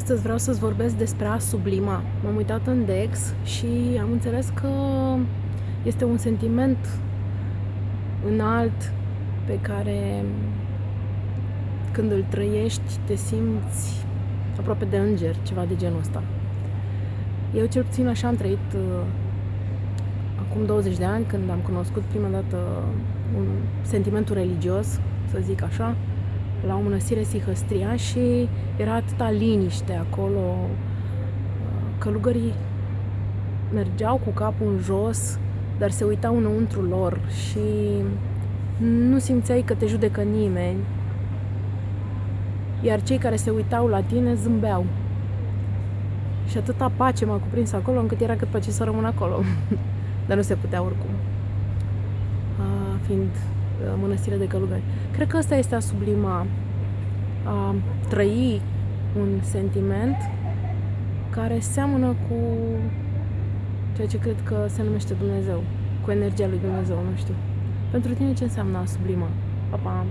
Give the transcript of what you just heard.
Astăzi vreau să-ți vorbesc despre a sublima. M-am uitat în Dex și am înțeles că este un sentiment înalt pe care când îl trăiești te simți aproape de înger, ceva de genul ăsta. Eu cel puțin așa am trăit uh, acum 20 de ani când am cunoscut prima dată un sentimentul religios, să zic așa, la o mănăstire Sihăstria și era atâta liniște acolo. Călugării mergeau cu capul în jos, dar se uitau înăuntru lor și nu simțeai că te judecă nimeni. Iar cei care se uitau la tine zâmbeau. Și atâta pace m-a cuprins acolo încât era cât pace să rămân acolo. dar nu se putea oricum. A, fiind mănăstire de călugări. Cred că asta este a sublima, a trăi un sentiment care seamănă cu ceea ce cred că se numește Dumnezeu, cu energia lui Dumnezeu, nu știu. Pentru tine ce înseamnă a sublima? Pa, pa!